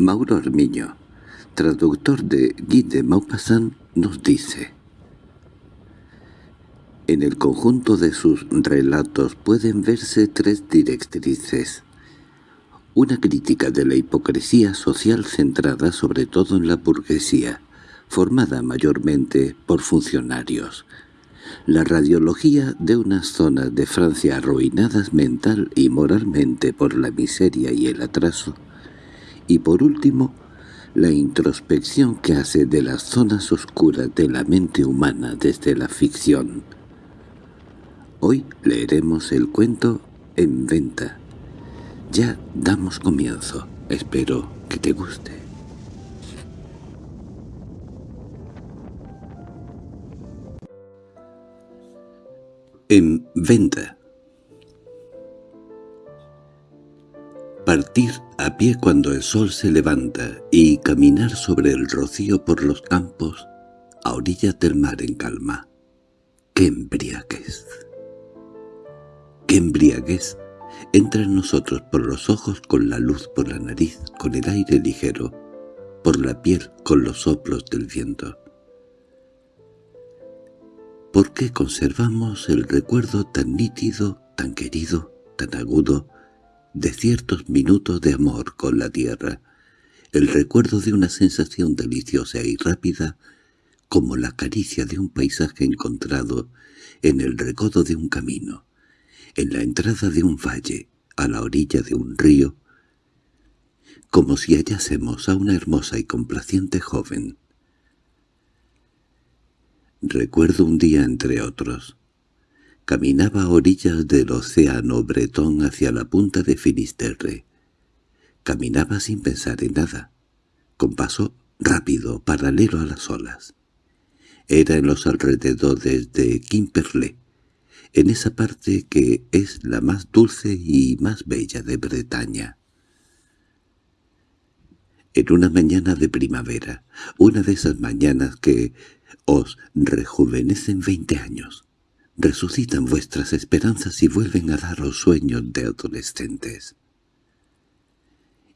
Mauro Armiño, traductor de Guy de Maupassant, nos dice En el conjunto de sus relatos pueden verse tres directrices. Una crítica de la hipocresía social centrada sobre todo en la burguesía, formada mayormente por funcionarios. La radiología de unas zonas de Francia arruinadas mental y moralmente por la miseria y el atraso. Y por último, la introspección que hace de las zonas oscuras de la mente humana desde la ficción. Hoy leeremos el cuento En venta. Ya damos comienzo. Espero que te guste. En venta. Partir a pie cuando el sol se levanta y caminar sobre el rocío por los campos a orillas del mar en calma. ¡Qué embriaguez! ¡Qué embriaguez! Entra en nosotros por los ojos con la luz por la nariz, con el aire ligero, por la piel con los soplos del viento. ¿Por qué conservamos el recuerdo tan nítido, tan querido, tan agudo, de ciertos minutos de amor con la tierra, el recuerdo de una sensación deliciosa y rápida como la caricia de un paisaje encontrado en el recodo de un camino, en la entrada de un valle, a la orilla de un río, como si hallásemos a una hermosa y complaciente joven, Recuerdo un día entre otros. Caminaba a orillas del océano bretón hacia la punta de Finisterre. Caminaba sin pensar en nada, con paso rápido, paralelo a las olas. Era en los alrededores de Quimperlé, en esa parte que es la más dulce y más bella de Bretaña. En una mañana de primavera, una de esas mañanas que os rejuvenecen veinte años, resucitan vuestras esperanzas y vuelven a daros sueños de adolescentes.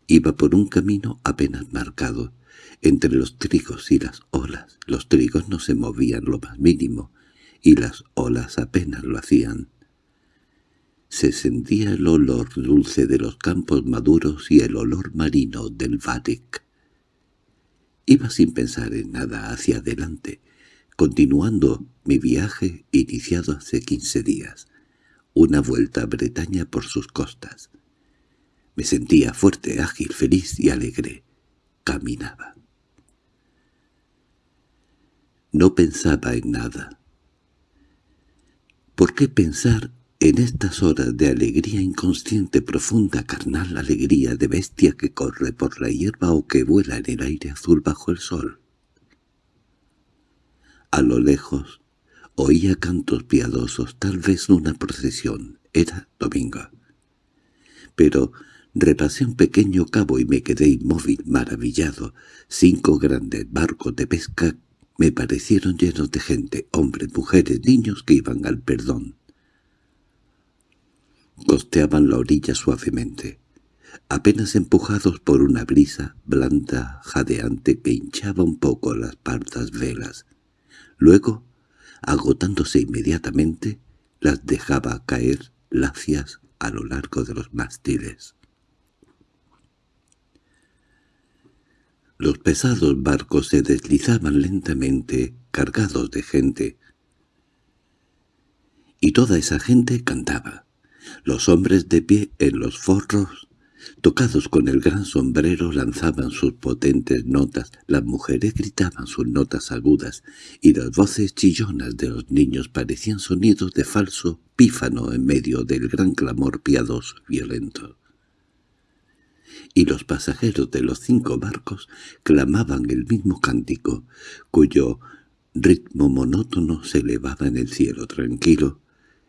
Iba por un camino apenas marcado, entre los trigos y las olas. Los trigos no se movían lo más mínimo, y las olas apenas lo hacían. Se sentía el olor dulce de los campos maduros y el olor marino del Vadek. Iba sin pensar en nada hacia adelante, continuando mi viaje iniciado hace quince días, una vuelta a Bretaña por sus costas. Me sentía fuerte, ágil, feliz y alegre. Caminaba. No pensaba en nada. ¿Por qué pensar en estas horas de alegría inconsciente, profunda, carnal, alegría de bestia que corre por la hierba o que vuela en el aire azul bajo el sol? A lo lejos oía cantos piadosos, tal vez una procesión. Era domingo. Pero repasé un pequeño cabo y me quedé inmóvil, maravillado. Cinco grandes barcos de pesca me parecieron llenos de gente, hombres, mujeres, niños que iban al perdón costeaban la orilla suavemente, apenas empujados por una brisa blanda, jadeante que hinchaba un poco las pardas velas. Luego, agotándose inmediatamente, las dejaba caer lacias a lo largo de los mástiles. Los pesados barcos se deslizaban lentamente, cargados de gente, y toda esa gente cantaba. Los hombres de pie en los forros, tocados con el gran sombrero, lanzaban sus potentes notas, las mujeres gritaban sus notas agudas, y las voces chillonas de los niños parecían sonidos de falso pífano en medio del gran clamor piadoso violento. Y los pasajeros de los cinco barcos clamaban el mismo cántico, cuyo ritmo monótono se elevaba en el cielo tranquilo,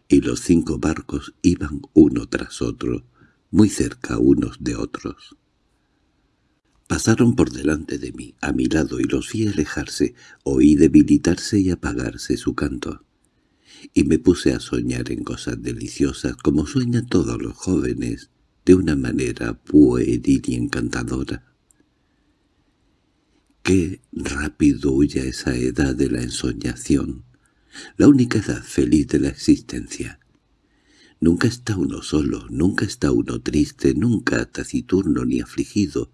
y los cinco barcos iban uno tras otro, muy cerca unos de otros. Pasaron por delante de mí, a mi lado, y los vi alejarse, oí debilitarse y apagarse su canto. Y me puse a soñar en cosas deliciosas, como sueñan todos los jóvenes, de una manera pueril y encantadora. Qué rápido huye esa edad de la ensoñación, la única edad feliz de la existencia. Nunca está uno solo, nunca está uno triste, nunca taciturno ni afligido,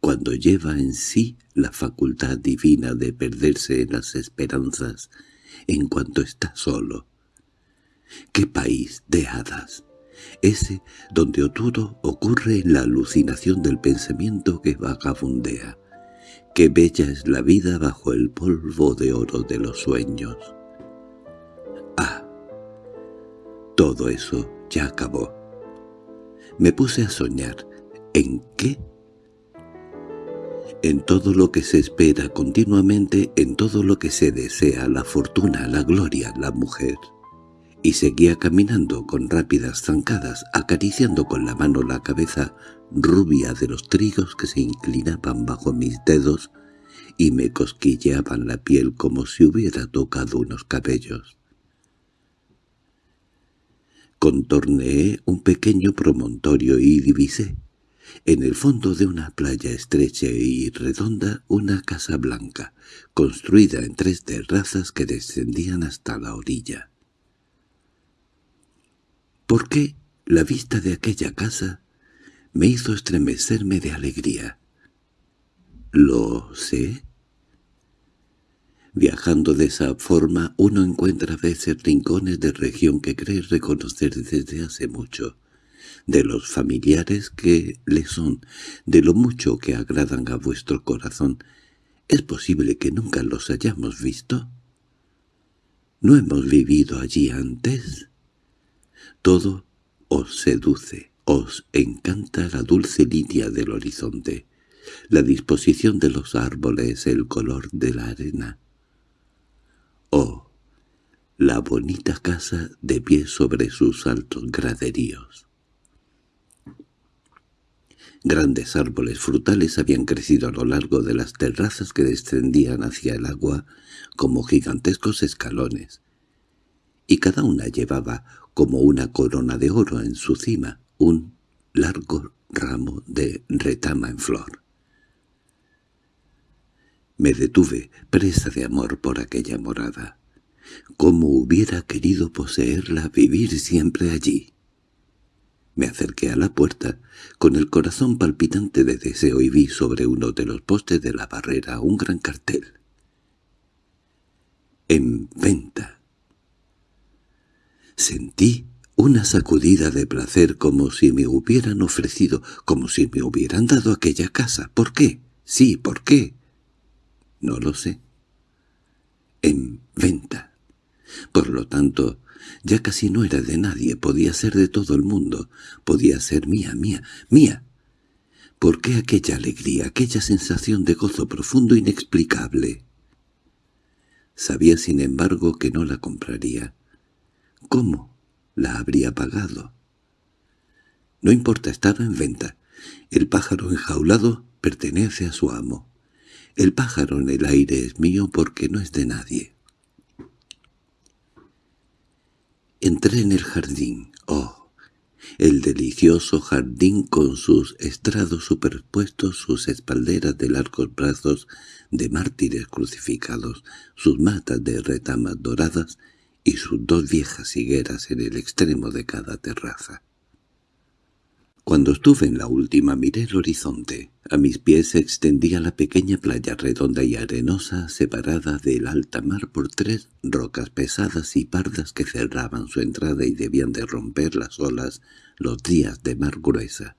cuando lleva en sí la facultad divina de perderse en las esperanzas en cuanto está solo. ¡Qué país de hadas! Ese donde todo ocurre en la alucinación del pensamiento que vagabundea. Qué bella es la vida bajo el polvo de oro de los sueños. Todo eso ya acabó. Me puse a soñar. ¿En qué? En todo lo que se espera continuamente, en todo lo que se desea, la fortuna, la gloria, la mujer. Y seguía caminando con rápidas zancadas, acariciando con la mano la cabeza rubia de los trigos que se inclinaban bajo mis dedos y me cosquilleaban la piel como si hubiera tocado unos cabellos. Contorneé un pequeño promontorio y divisé, en el fondo de una playa estrecha y redonda, una casa blanca, construida en tres terrazas que descendían hasta la orilla. ¿Por qué la vista de aquella casa me hizo estremecerme de alegría? ¿Lo sé? Viajando de esa forma uno encuentra a veces rincones de región que cree reconocer desde hace mucho, de los familiares que le son, de lo mucho que agradan a vuestro corazón. ¿Es posible que nunca los hayamos visto? ¿No hemos vivido allí antes? Todo os seduce, os encanta la dulce línea del horizonte, la disposición de los árboles, el color de la arena, Oh, la bonita casa de pie sobre sus altos graderíos. Grandes árboles frutales habían crecido a lo largo de las terrazas que descendían hacia el agua como gigantescos escalones, y cada una llevaba como una corona de oro en su cima un largo ramo de retama en flor. Me detuve, presa de amor por aquella morada. Cómo hubiera querido poseerla, vivir siempre allí. Me acerqué a la puerta, con el corazón palpitante de deseo y vi sobre uno de los postes de la barrera un gran cartel. En venta. Sentí una sacudida de placer como si me hubieran ofrecido, como si me hubieran dado aquella casa. ¿Por qué? Sí, ¿por qué? No lo sé. En venta. Por lo tanto, ya casi no era de nadie, podía ser de todo el mundo, podía ser mía, mía, mía. ¿Por qué aquella alegría, aquella sensación de gozo profundo inexplicable? Sabía, sin embargo, que no la compraría. ¿Cómo la habría pagado? No importa, estaba en venta. El pájaro enjaulado pertenece a su amo. El pájaro en el aire es mío porque no es de nadie. Entré en el jardín. ¡Oh! El delicioso jardín con sus estrados superpuestos, sus espalderas de largos brazos de mártires crucificados, sus matas de retamas doradas y sus dos viejas higueras en el extremo de cada terraza. Cuando estuve en la última miré el horizonte. A mis pies se extendía la pequeña playa redonda y arenosa separada del alta mar por tres rocas pesadas y pardas que cerraban su entrada y debían de romper las olas los días de mar gruesa.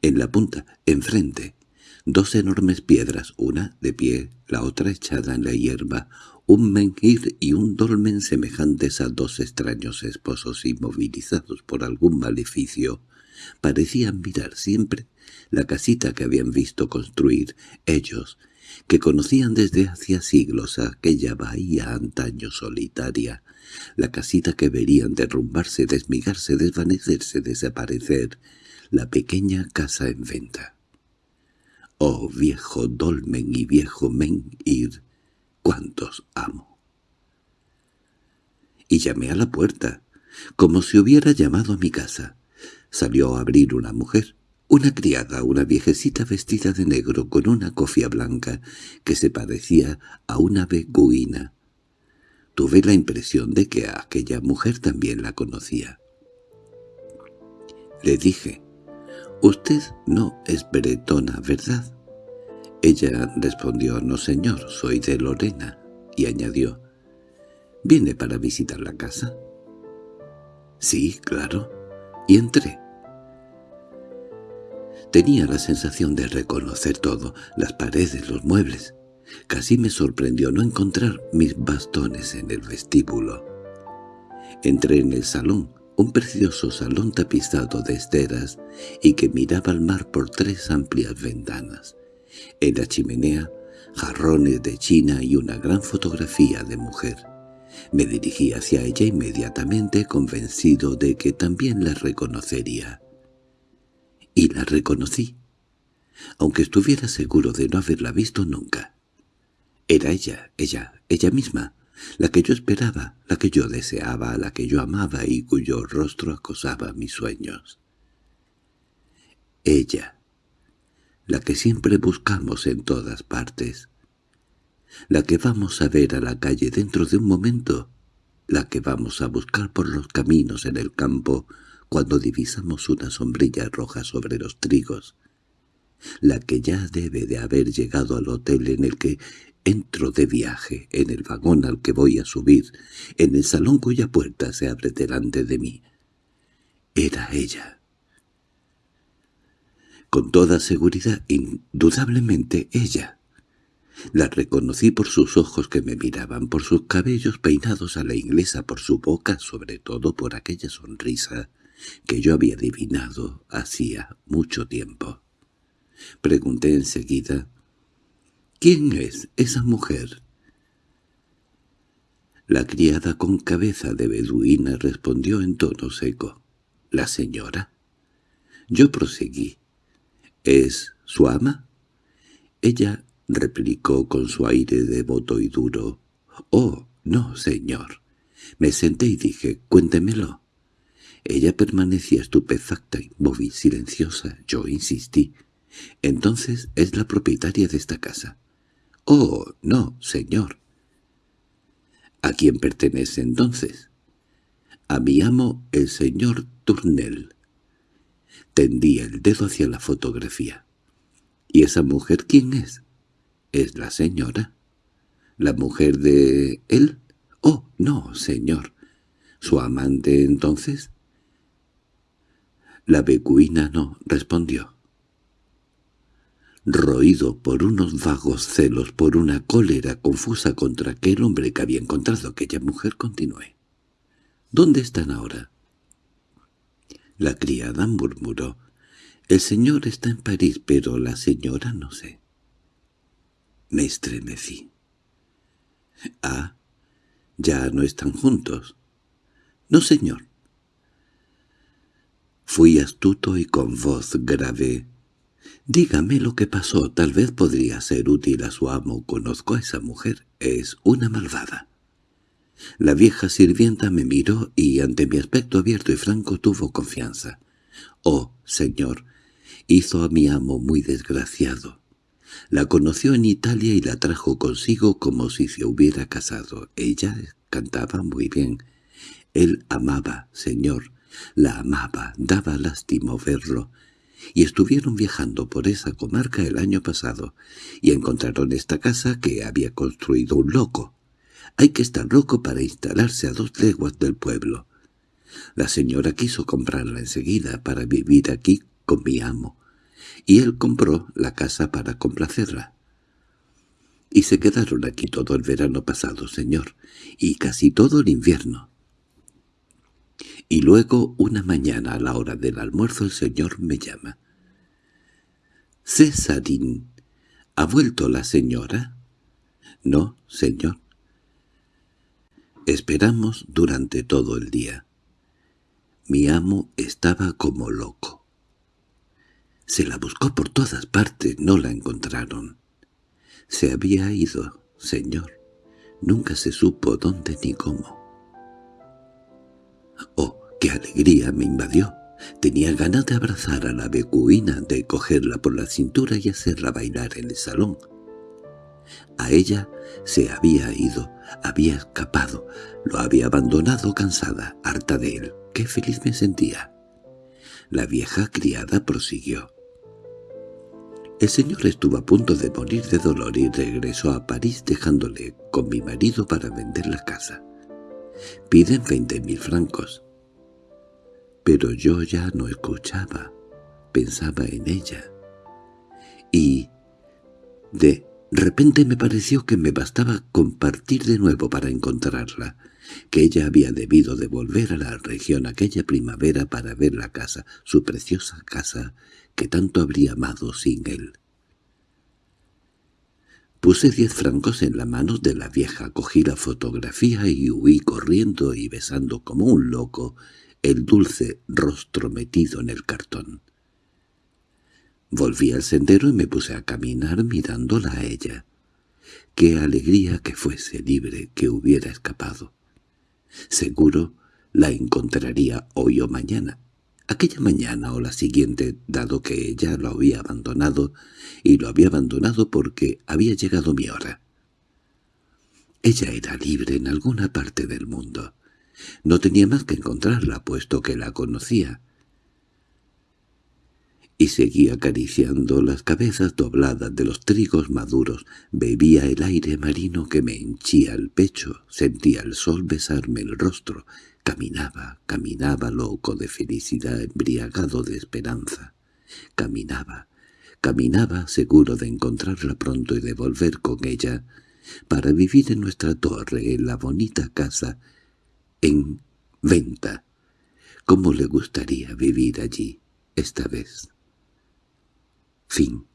En la punta, enfrente, dos enormes piedras, una de pie, la otra echada en la hierba, un menhir y un dolmen semejantes a dos extraños esposos inmovilizados por algún maleficio, parecían mirar siempre la casita que habían visto construir ellos, que conocían desde hacía siglos aquella bahía antaño solitaria, la casita que verían derrumbarse, desmigarse, desvanecerse, desaparecer, la pequeña casa en venta. Oh viejo dolmen y viejo menhir, cuántos amo. Y llamé a la puerta, como si hubiera llamado a mi casa. Salió a abrir una mujer, Una criada, una viejecita vestida de negro con una cofia blanca que se parecía a una beguina. Tuve la impresión de que a aquella mujer también la conocía. Le dije, «Usted no es bretona, ¿verdad?» Ella respondió, «No, señor, soy de Lorena», y añadió, «¿Viene para visitar la casa?» «Sí, claro», y entré. Tenía la sensación de reconocer todo, las paredes, los muebles. Casi me sorprendió no encontrar mis bastones en el vestíbulo. Entré en el salón, un precioso salón tapizado de esteras y que miraba al mar por tres amplias ventanas. En la chimenea, jarrones de china y una gran fotografía de mujer. Me dirigí hacia ella inmediatamente convencido de que también la reconocería. Y la reconocí, aunque estuviera seguro de no haberla visto nunca. Era ella, ella, ella misma, la que yo esperaba, la que yo deseaba, la que yo amaba y cuyo rostro acosaba mis sueños. Ella, la que siempre buscamos en todas partes, la que vamos a ver a la calle dentro de un momento, la que vamos a buscar por los caminos en el campo cuando divisamos una sombrilla roja sobre los trigos, la que ya debe de haber llegado al hotel en el que entro de viaje, en el vagón al que voy a subir, en el salón cuya puerta se abre delante de mí. Era ella. Con toda seguridad, indudablemente ella. La reconocí por sus ojos que me miraban, por sus cabellos peinados a la inglesa, por su boca, sobre todo por aquella sonrisa que yo había adivinado hacía mucho tiempo. Pregunté enseguida, «¿Quién es esa mujer?» La criada con cabeza de beduina respondió en tono seco, «¿La señora?» Yo proseguí, «¿Es su ama?» Ella replicó con su aire devoto y duro. «Oh, no, señor». Me senté y dije, «Cuéntemelo». Ella permanecía estupefacta, inmóvil, silenciosa. Yo insistí. «Entonces es la propietaria de esta casa». «Oh, no, señor». «¿A quién pertenece entonces?» «A mi amo, el señor Tournel». Tendía el dedo hacia la fotografía. «¿Y esa mujer quién es?» —¿Es la señora? —¿La mujer de él? —Oh, no, señor. —¿Su amante entonces? La becuina no respondió. Roído por unos vagos celos, por una cólera confusa contra aquel hombre que había encontrado aquella mujer, continué. —¿Dónde están ahora? La criada murmuró. —El señor está en París, pero la señora no sé. Me estremecí. —Ah, ¿ya no están juntos? —No, señor. Fui astuto y con voz grave. «Dígame lo que pasó, tal vez podría ser útil a su amo. Conozco a esa mujer, es una malvada». La vieja sirvienta me miró y ante mi aspecto abierto y franco tuvo confianza. «Oh, señor, hizo a mi amo muy desgraciado. La conoció en Italia y la trajo consigo como si se hubiera casado. Ella cantaba muy bien. Él amaba, señor, la amaba, daba lástima verlo. Y estuvieron viajando por esa comarca el año pasado, y encontraron esta casa que había construido un loco. Hay que estar loco para instalarse a dos leguas del pueblo. La señora quiso comprarla enseguida para vivir aquí con mi amo, y él compró la casa para complacerla. Y se quedaron aquí todo el verano pasado, señor, y casi todo el invierno. Y luego, una mañana a la hora del almuerzo, el señor me llama. «Césarín, ¿ha vuelto la señora?» «No, señor». Esperamos durante todo el día. Mi amo estaba como loco. Se la buscó por todas partes, no la encontraron. Se había ido, señor. Nunca se supo dónde ni cómo. Oh, qué alegría me invadió. Tenía ganas de abrazar a la becuina, de cogerla por la cintura y hacerla bailar en el salón. A ella se había ido, había escapado, lo había abandonado cansada, harta de él. ¡Qué feliz me sentía! La vieja criada prosiguió. El señor estuvo a punto de morir de dolor y regresó a París dejándole con mi marido para vender la casa. Piden veinte mil francos. Pero yo ya no escuchaba, pensaba en ella. Y de repente me pareció que me bastaba compartir de nuevo para encontrarla, que ella había debido de volver a la región aquella primavera para ver la casa, su preciosa casa, que tanto habría amado sin él. Puse diez francos en la mano de la vieja, cogí la fotografía y huí corriendo y besando como un loco el dulce rostro metido en el cartón. Volví al sendero y me puse a caminar mirándola a ella. Qué alegría que fuese libre, que hubiera escapado. Seguro la encontraría hoy o mañana, aquella mañana o la siguiente, dado que ella lo había abandonado, y lo había abandonado porque había llegado mi hora. Ella era libre en alguna parte del mundo. No tenía más que encontrarla, puesto que la conocía. Y seguía acariciando las cabezas dobladas de los trigos maduros, bebía el aire marino que me henchía el pecho, sentía el sol besarme el rostro, Caminaba, caminaba loco de felicidad, embriagado de esperanza. Caminaba, caminaba seguro de encontrarla pronto y de volver con ella para vivir en nuestra torre, en la bonita casa, en venta. ¿Cómo le gustaría vivir allí, esta vez? Fin